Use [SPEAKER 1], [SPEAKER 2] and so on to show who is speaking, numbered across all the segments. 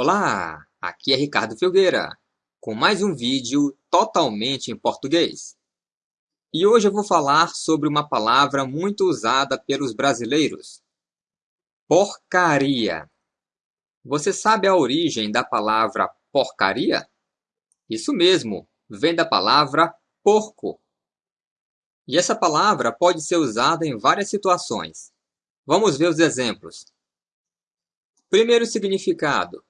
[SPEAKER 1] Olá, aqui é Ricardo Filgueira, com mais um vídeo totalmente em português. E hoje eu vou falar sobre uma palavra muito usada pelos brasileiros. Porcaria. Você sabe a origem da palavra porcaria? Isso mesmo, vem da palavra porco. E essa palavra pode ser usada em várias situações. Vamos ver os exemplos. Primeiro significado: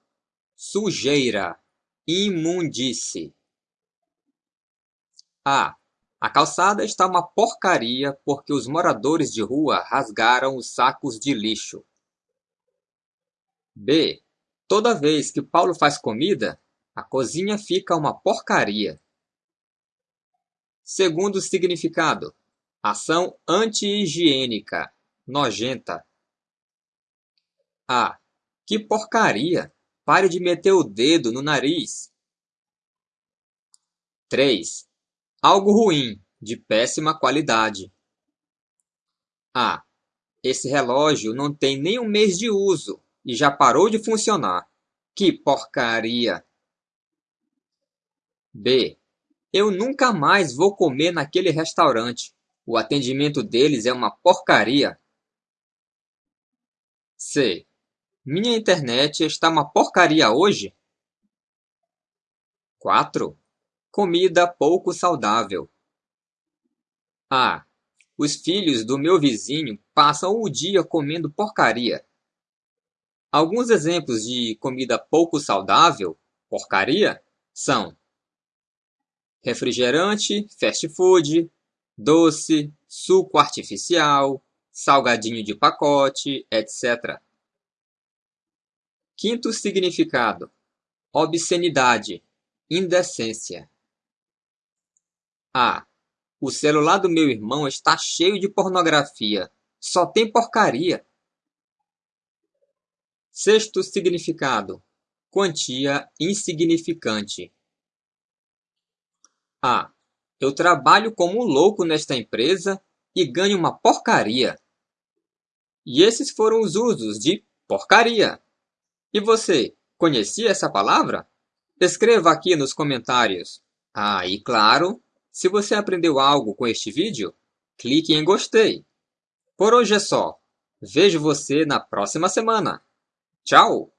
[SPEAKER 1] sujeira, imundície. A. A calçada está uma porcaria porque os moradores de rua rasgaram os sacos de lixo. B. Toda vez que Paulo faz comida, a cozinha fica uma porcaria. Segundo significado: ação anti-higiênica, nojenta. A. Que porcaria! Pare de meter o dedo no nariz. 3. Algo ruim, de péssima qualidade. A. Esse relógio não tem nem um mês de uso e já parou de funcionar. Que porcaria! B. Eu nunca mais vou comer naquele restaurante. O atendimento deles é uma porcaria. C. Minha internet está uma porcaria hoje? 4. Comida pouco saudável. A. Os filhos do meu vizinho passam o dia comendo porcaria. Alguns exemplos de comida pouco saudável, porcaria, são refrigerante, fast food, doce, suco artificial, salgadinho de pacote, etc. Quinto significado: obscenidade, indecência. A. O celular do meu irmão está cheio de pornografia. Só tem porcaria. Sexto significado: quantia insignificante. A. Eu trabalho como um louco nesta empresa e ganho uma porcaria. E esses foram os usos de porcaria. E você, conhecia essa palavra? Escreva aqui nos comentários. Ah, e claro, se você aprendeu algo com este vídeo, clique em gostei. Por hoje é só. Vejo você na próxima semana. Tchau!